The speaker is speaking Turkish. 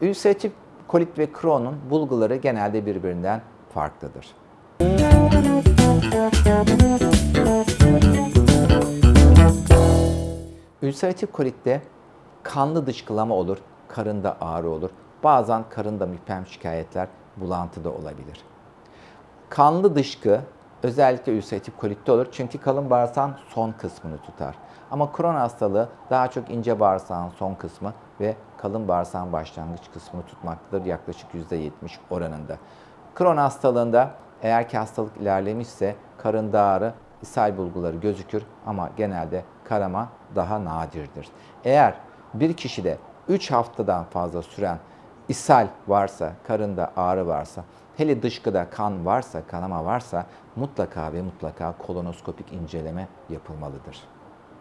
Ülseratif kolit ve Crohn'un bulguları genelde birbirinden farklıdır. Ülseratif kolitte kanlı dışkılama olur, karında ağrı olur. Bazen karında müphem şikayetler, bulantı da olabilir. Kanlı dışkı özellikle ülseratif kolitte olur çünkü kalın bağırsağın son kısmını tutar. Ama Crohn hastalığı daha çok ince bağırsağın son kısmı ve kalın bağırsağın başlangıç kısmını tutmaktadır yaklaşık %70 oranında. Crohn hastalığında eğer ki hastalık ilerlemişse karında ağrı, ishal bulguları gözükür ama genelde karama daha nadirdir. Eğer bir kişide 3 haftadan fazla süren ishal varsa, karında ağrı varsa, hele dışkıda kan varsa, kanama varsa mutlaka ve mutlaka kolonoskopik inceleme yapılmalıdır.